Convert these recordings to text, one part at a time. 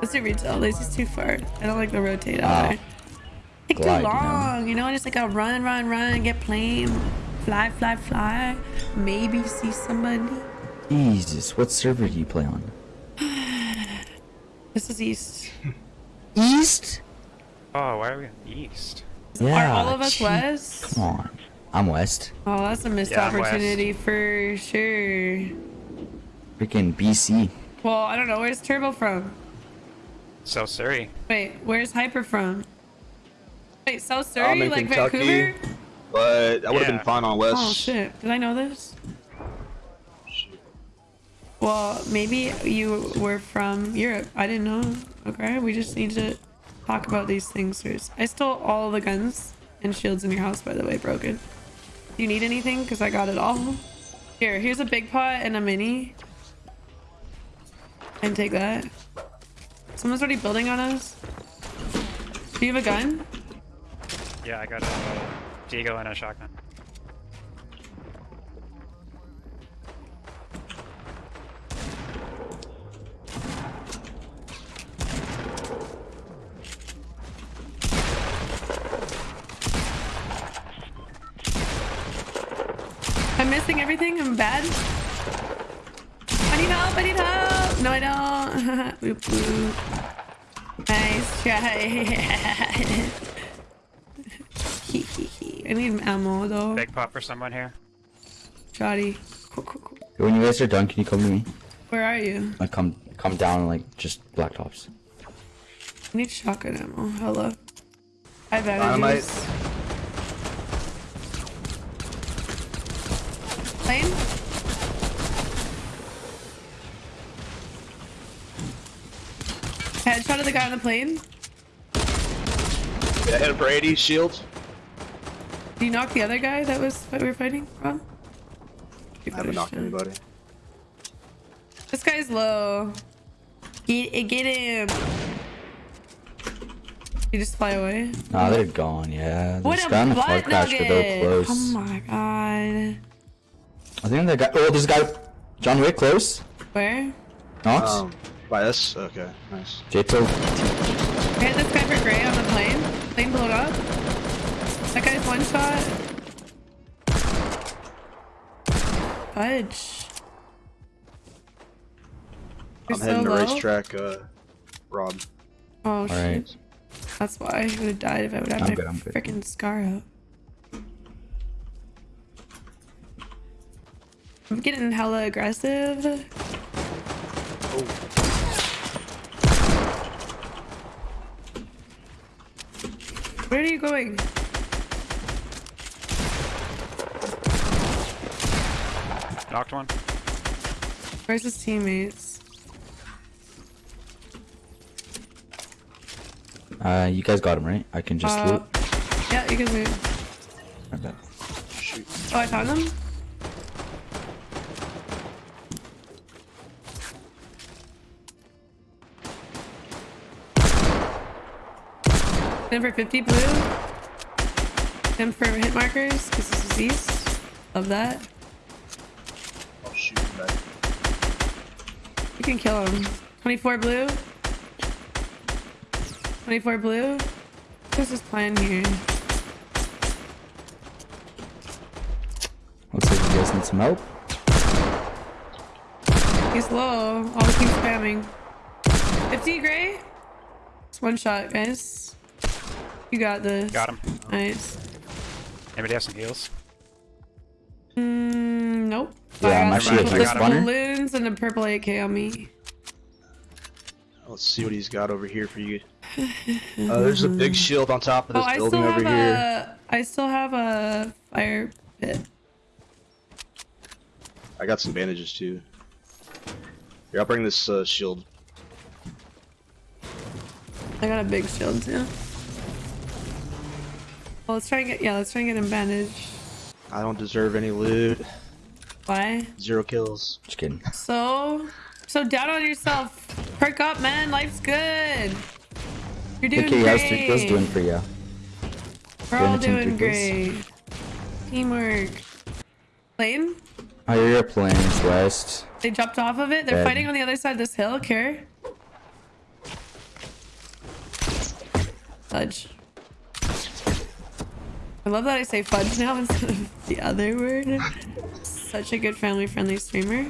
Let's do retail. This is too far. I don't like the rotate out Wow. there. Take Glide, too you know? long, you know? Just like a run, run, run, get plane, fly, fly, fly. Maybe see somebody. Jesus, what server do you play on? This is east. East? Oh, why are we in the east? Yeah. Are all of us gee, west? Come on. I'm west. Oh, that's a missed Yeah, I'm west. opportunity for sure. Freaking BC. Well, I don't know. Where's Turbo from? South Surrey. Wait, where's Hyper from? Wait, South I'm Surrey, in like Kentucky. Vancouver? But that would have Yeah. been fine on West. Oh shit! Did I know this? Well, maybe you were from Europe. I didn't know. Okay, we just need to talk about these things first. I stole all the guns and shields in your house, by the way, broken. You need anything? Because I got it all. Here, here's a big pot and a mini. And take that. Someone's already building on us. Do you have a gun? Yeah, I got a Deagle and a shotgun. I'm missing everything. I'm bad. I need help. I need help. No, I don't. Boop, boop. Nice try. I need ammo though. Big pop for someone here. Shoddy. Cool, cool, cool. When you guys are done, can you come to me? Where are you? Like come come down like just black tops. I need shotgun ammo. Hello. I have Dynamite. bandages. Plane? Headshot of the guy on the plane. Yeah, hit Brady, shield. Did you knock the other guy that was that we were fighting from? I haven't knocked anybody. This guy's low. Get, get him. You just fly away. Nah, they're gone. Yeah. What There's a guy on the butt car crash, but nugget! close. Oh my god. I think that guy. Oh, this guy. John Wick close. Where? Knox. Um, by us? Okay, nice. J-Toe. I hit this guy for gray on the plane. Plane blew up. That guy's one shot. Fudge. You're I'm heading so to low? racetrack, uh, Rob. Oh shit. Alright. That's why I would have died if I would have I'm my good, I'm good. freaking scar out. I'm getting hella aggressive. Oh. Where are you going? Knocked one. Where's his teammates? Uh, you guys got him, right? I can just uh, loot. Yeah, you can loot. I bet. Shoot. Oh, I found him? 10 for 50 blue. 10 for hit markers, because this is east. Love that. I'll shoot him You can kill him. 24 blue. 24 blue. This is plan here. Looks like you guys need some help. He's low. Always keep spamming. 50 gray. It's one shot, guys. You got this. Got him. Nice. Anybody have some heals? Mm, nope. Yeah, I I'm actually a a couple big spawner. balloons and a purple AK on me. Let's see what he's got over here for you. Uh, there's a big shield on top of Oh, this I still building over here. a. I still have a fire pit. I got some bandages too. Here, I'll bring this uh, shield. I got a big shield too. Well, let's try and get. Yeah, let's try and get him bandaged. I don't deserve any loot. Why? Zero kills. Just kidding. So, so down on yourself. Perk up, man. Life's good. You're doing Okay, great. how's three kills doing for you? We're Doing all doing great. Teamwork. Plane? I hear oh, your planes west. They jumped off of it. They're Dead. fighting on the other side of this hill. Care. Fudge. I love that I say fudge now instead of the other word. Such a good family friendly streamer.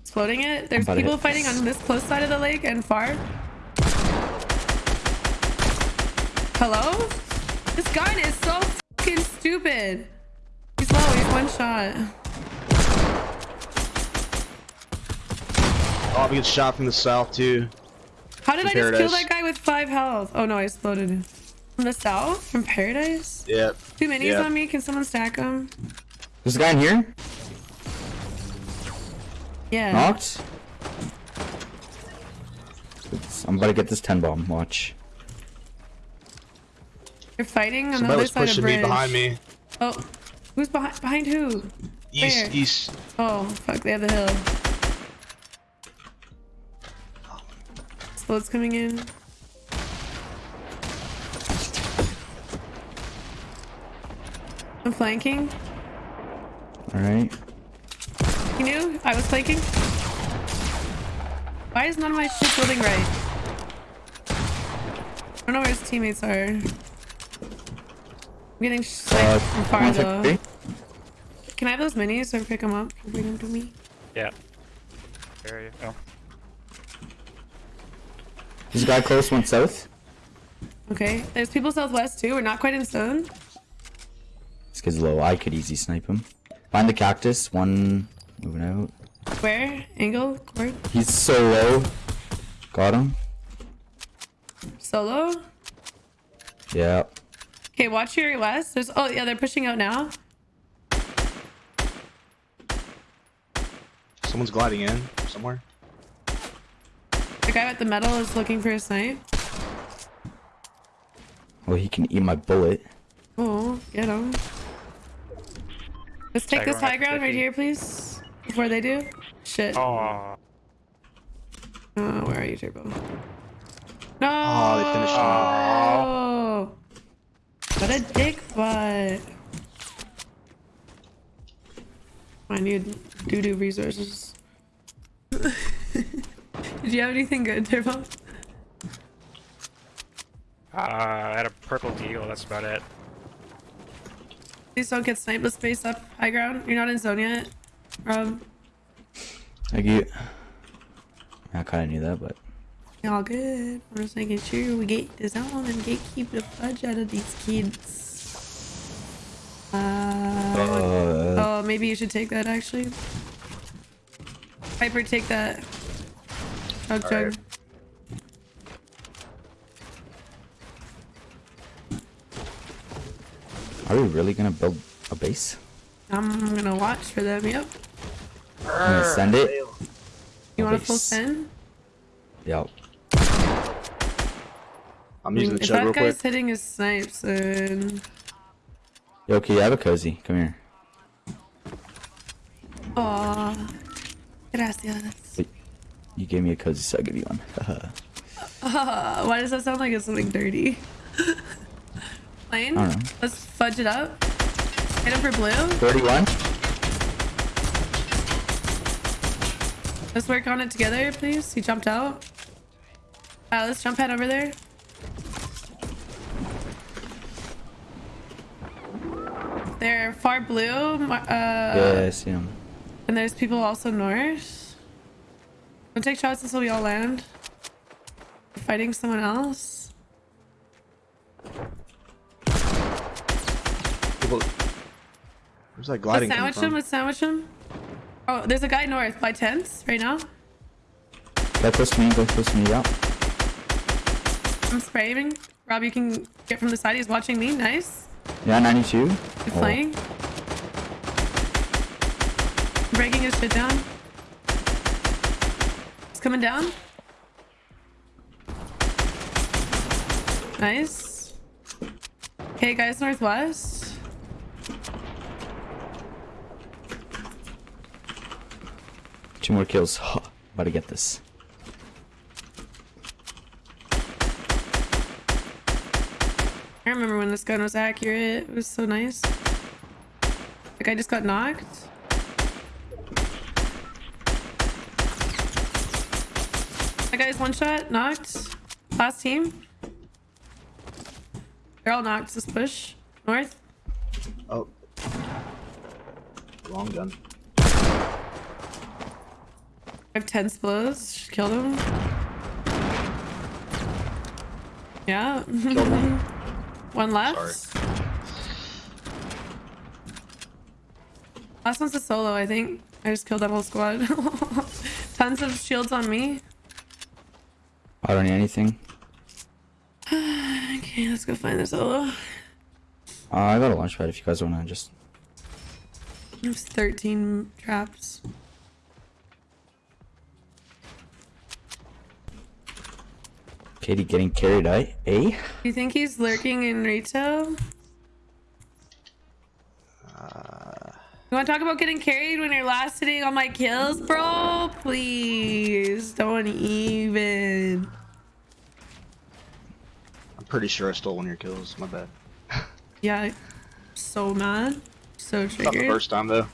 Exploding it. There's people hit fighting this. on this close side of the lake and far. Hello? This gun is so fucking stupid. He's low, he's one shot. Oh, we get shot from the south too. How did I From just kill that guy with five health? Oh no, I exploded him. From the south? From paradise? Yep. Two minis Yeah. on me. Can someone stack them? There's a guy in here. Yeah. Knocked. Oops, I'm about to get this 10 bomb. Watch. They're fighting on the Somebody other was side of pushing me behind me. Oh, who's behind? Behind who? East, Where? east. Oh, fuck! They have the hill. Explod's coming in. I'm flanking. Alright. You knew I was flanking? Why is none of my shit building right? I don't know where his teammates are. I'm getting sniped Uh, from far one though. sec, Can I have those minis so I can pick them up and bring them to me? Yeah. Where are you? There's a guy close, one south. Okay, there's people southwest too. We're not quite in stone. This kid's low. I could easy snipe him. Find the cactus. One moving out. Where? Angle? Cord? He's so low. Got him. Solo? Yeah. Okay, watch your west. There's oh yeah, they're pushing out now. Someone's gliding in somewhere. The guy with the metal is looking for a snipe. Well, he can eat my bullet. Oh, get him. Let's take High this ground high at ground right here, please. Before they do. Shit. Oh, Oh. where are you, Turbo? No. Oh, they finished him. Oh. What a dick butt. I need doo-doo resources. Did you have anything good, Turbo? Uh, I had a purple deal, that's about it. Please don't get sniped. Let's base up high ground. You're not in zone yet. Rob. I get. I kind of knew that, but All good. I'm just making sure we get the zone and get keep the fudge out of these kids. Uh, uh, oh, maybe you should take that actually. Piper, take that. Chug chug. Alright. Are we really gonna build a base? I'm gonna watch for them. Yep. I'm gonna send it. You A want a full base. send? Yep. I'm using the if chug that guy's hitting his snipes, then Yo, okay, I have a cozy. Come here. Aw. Gracias. Wait, you gave me a cozy, so I'll give you one. Uh, why does that sound like it's something dirty? Plane? I don't know. Let's fudge it up. Hit him for blue. 31. Let's work on it together, please. He jumped out. Uh, let's jump head over there. They're far blue. mar- Uh, yeah, I see him. And there's people also north. Don't take shots until we all land. We're fighting someone else. People... Where's that Let's gliding coming sandwich him. from? Let's sandwich him. Oh, there's a guy north by tents right now. Go close to me, go close to me, yeah. I'm spraying. Rob, you can get from the side. He's watching me. Nice. Yeah, 92. He's Oh, playing. Breaking his shit down. He's coming down. Nice. Okay, guys, northwest. Two more kills. About to get this. I remember when this gun was accurate. It was so nice. Like I just got knocked. That guy's one shot, knocked. Last team. They're all knocked. Just push. North. Oh. Wrong gun. I have 10 splows. Just killed him. Yeah. Killed one. Left. Last one's a solo, I think. I just killed that whole squad. Tons of shields on me. I don't need anything. Okay, let's go find the solo. Uh, I got a launch pad if you guys wanna just. There's 13 traps. Katie getting carried out, eh? You think he's lurking in Rito? You want to talk about getting carried when you're last sitting on my kills, bro? Please, don't even. I'm pretty sure I stole one of your kills. My bad. Yeah, so mad, so triggered. Not the first time though.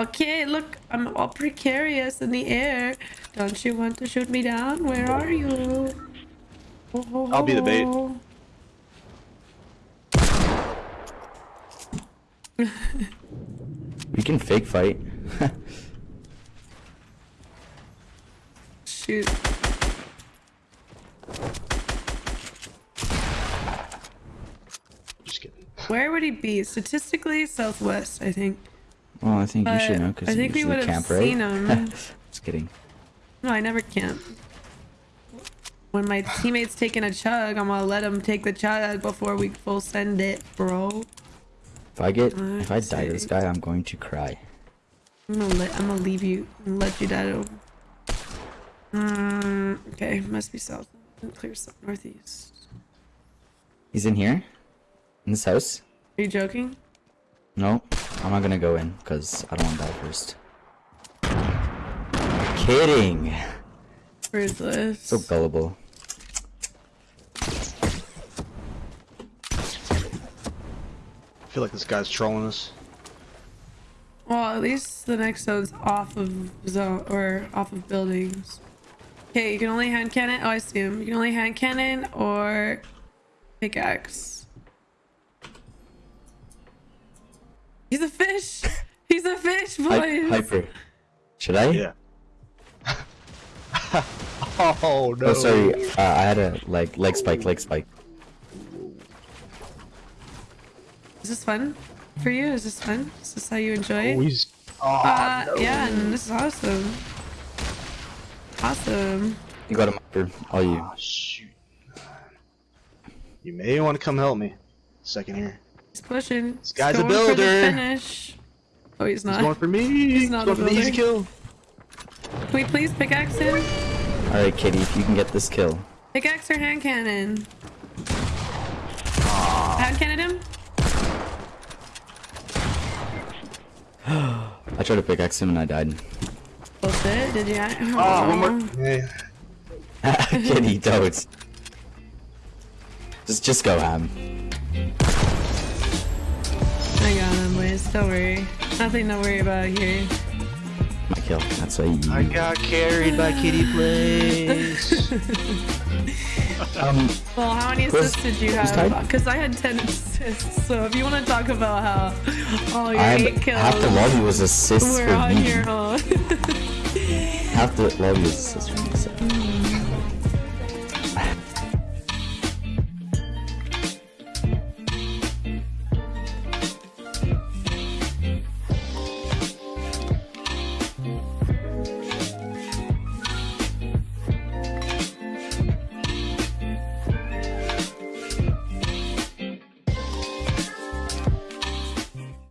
Okay, look, I'm all precarious in the air. Don't you want to shoot me down? Where are you? Oh, I'll be the bait. We can fake fight. Shoot. Just kidding. Where would he be? Statistically, southwest, I think. Well, I think you should know because I you think we would have camp, right? seen him. Just kidding. No, I never camp. When my teammate's taking a chug, I'm gonna let him take the chug before we full send it, bro. If I get, if I die to this guy, I'm going to cry. I'm gonna let I'm gonna leave you and let you die. Mm, okay, must be south. Clear south northeast. He's in here, in this house. Are you joking? No, I'm not gonna go in because I don't want to die first. Kidding. Where is this? So gullible. I feel like this guy's trolling us. Well, at least the next zone's off of zone or off of buildings. Okay, you can only hand cannon. Oh, I see him. You can only hand cannon or pickaxe. He's a fish. He's a fish, Hy- boys. hyper. Should I? Yeah. oh no. Oh, sorry. Uh, I had a leg leg spike, leg spike. Is this fun for you? Is this fun? Is this how you enjoy Oh, it? he's. Oh, Uh, no. yeah, and this is awesome. Awesome. You got him, hyper. All you. Oh, shoot. You may want to come help me. Second here. He's pushing. This guy's a For the builder. finish. Oh, he's He's not. going for me. He's not going for the easy kill. Can we please pickaxe him? All right, Kitty. If you can get this kill. Pickaxe or hand cannon? Hand cannon him? I tried to pickaxe him and I died. Bullshit. Did you? Oh, one more. Yeah. Kitty, don't. Just, just go ham. Got him, boys. Don't worry. Nothing to worry about here. My kill. That's why you. I got carried by Kitty Place. Um, Well, how many Who's- assists did you have? Because I had 10 assists. So if you want to talk about how all your I eight had, kills half the lobby was assists were for on me. your own. Half the lobby was assists for me. So.